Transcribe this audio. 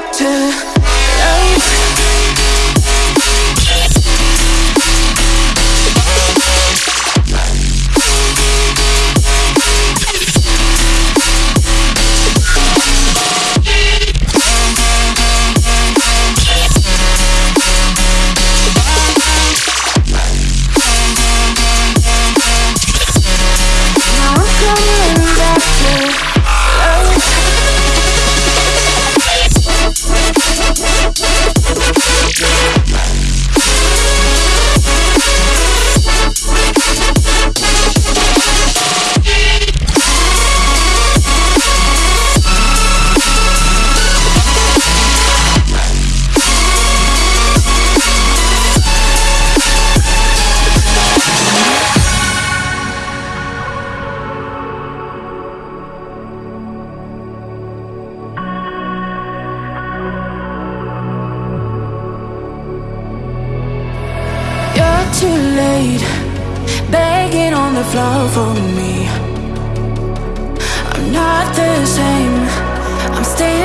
To. Begging on the floor for me. I'm not the same. I'm standing